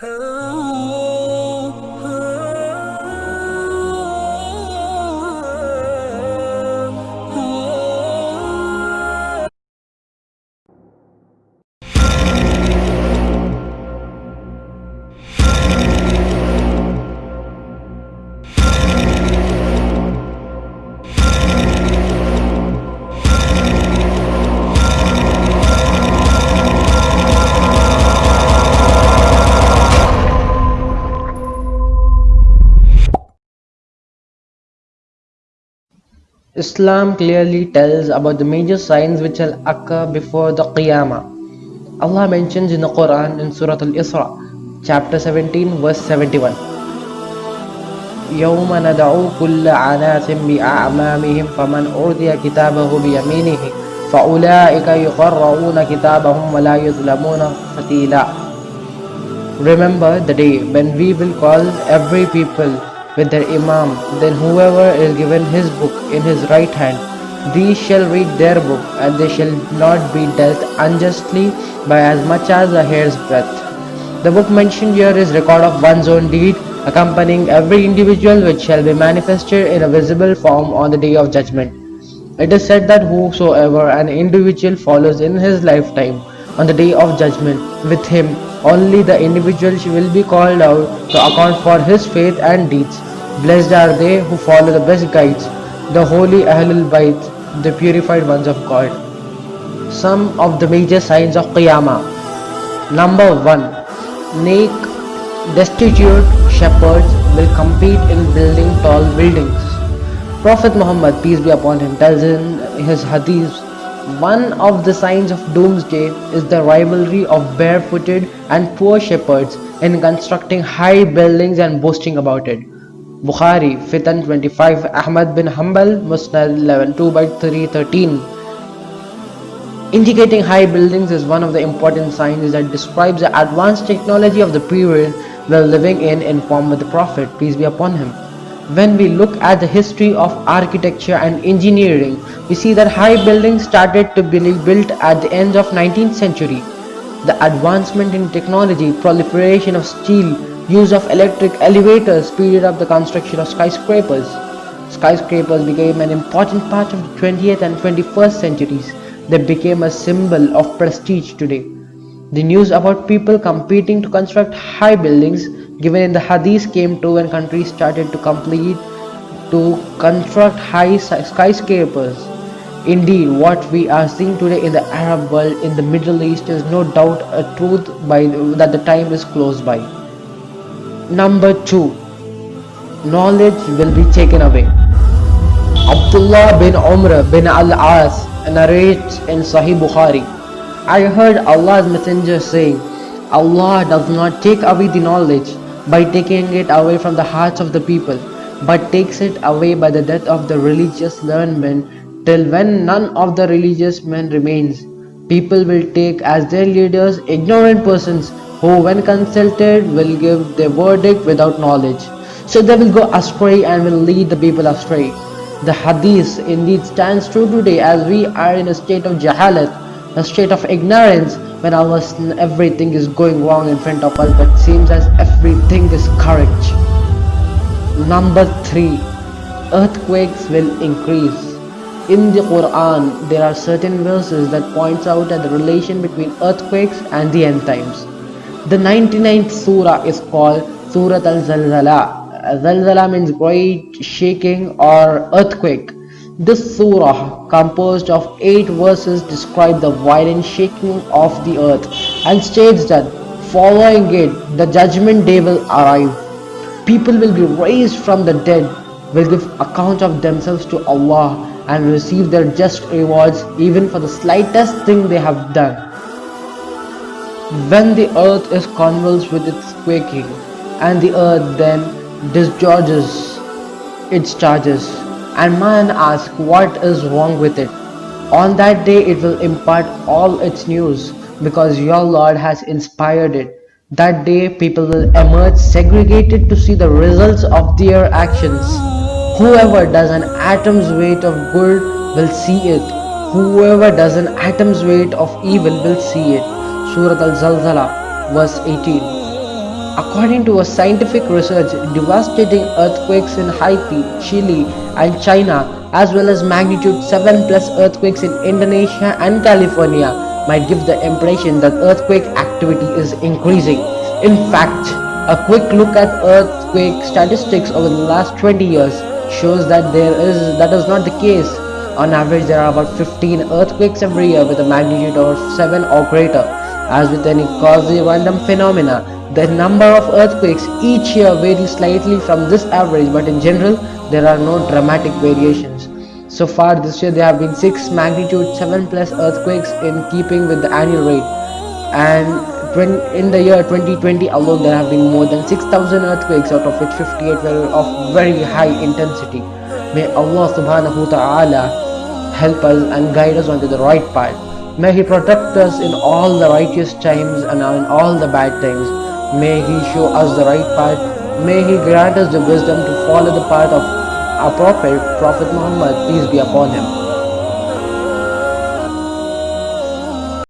Oh. Islam clearly tells about the major signs which will occur before the Qiyamah. Allah mentions in the Quran in Surah Al-Isra, chapter 17, verse 71. يوم ندعو كل عناس بأعمامهم فمن أوتي كتابه بيمينه فأولئك يقرؤون كتابهم ولا يظلمون فتيلا Remember the day when we will call every people with their Imam, then whoever is given his book in his right hand, these shall read their book, and they shall not be dealt unjustly by as much as a hair's breadth. The book mentioned here is record of one's own deed, accompanying every individual which shall be manifested in a visible form on the day of judgment. It is said that whosoever an individual follows in his lifetime on the day of judgment, with him only the individual will be called out to account for his faith and deeds. Blessed are they who follow the best guides, the holy Ahlul Bayt, the purified ones of God. Some of the major signs of Qiyamah. Number 1. Naked, destitute shepherds will compete in building tall buildings. Prophet Muhammad, peace be upon him, tells in his hadiths one of the signs of doomsday is the rivalry of barefooted and poor shepherds in constructing high buildings and boasting about it. Bukhari, Fitan 25, Ahmad bin Hanbal, Musnad 11, 2 by 313. Indicating high buildings is one of the important signs that describes the advanced technology of the period we're living in in form of the Prophet, peace be upon him. When we look at the history of architecture and engineering, we see that high buildings started to be built at the end of 19th century. The advancement in technology, proliferation of steel, use of electric elevators speeded up the construction of skyscrapers. Skyscrapers became an important part of the 20th and 21st centuries. They became a symbol of prestige today. The news about people competing to construct high buildings given in the hadith came true when countries started to complete to construct high skyscrapers. Indeed, what we are seeing today in the Arab world, in the Middle East, is no doubt a truth by that the time is close by. Number two, knowledge will be taken away. Abdullah bin Amr bin al-As narrates in Sahih Bukhari, I heard Allah's messenger saying, Allah does not take away the knowledge by taking it away from the hearts of the people, but takes it away by the death of the religious learned men, till when none of the religious men remains. People will take as their leaders ignorant persons who when consulted will give their verdict without knowledge. So they will go astray and will lead the people astray. The hadith indeed stands true today as we are in a state of jahalat, a state of ignorance when almost everything is going wrong in front of us but seems as everything is correct. Number 3. Earthquakes will increase. In the Quran, there are certain verses that points out at the relation between earthquakes and the end times. The 99th surah is called Surah Al-Zalzala. Zalzala means great shaking or earthquake. This surah, composed of eight verses, describes the violent shaking of the earth and states that following it, the judgment day will arrive. People will be raised from the dead, will give account of themselves to Allah and receive their just rewards even for the slightest thing they have done. When the earth is convulsed with its quaking, and the earth then discharges its charges, and man asks what is wrong with it. On that day it will impart all its news because your Lord has inspired it. That day people will emerge segregated to see the results of their actions. Whoever does an atom's weight of good will see it. Whoever does an atom's weight of evil will see it. Surah Al-Zalzala verse 18 According to a scientific research, devastating earthquakes in Haiti, Chile, and China, as well as magnitude 7 plus earthquakes in Indonesia and California, might give the impression that earthquake activity is increasing. In fact, a quick look at earthquake statistics over the last 20 years shows that there is that is not the case. On average, there are about 15 earthquakes every year with a magnitude of 7 or greater. As with any quasi random phenomena, the number of earthquakes each year varies slightly from this average, but in general, there are no dramatic variations. So far this year, there have been 6 magnitude 7 plus earthquakes in keeping with the annual rate. And in the year 2020 alone, there have been more than 6,000 earthquakes, out of which 58 were of very high intensity. May Allah subhanahu wa ta'ala help us and guide us onto the right path. May He protect us in all the righteous times and in all the bad times. May He show us the right path. May He grant us the wisdom to follow the path of our Prophet, Prophet Muhammad, peace be upon him.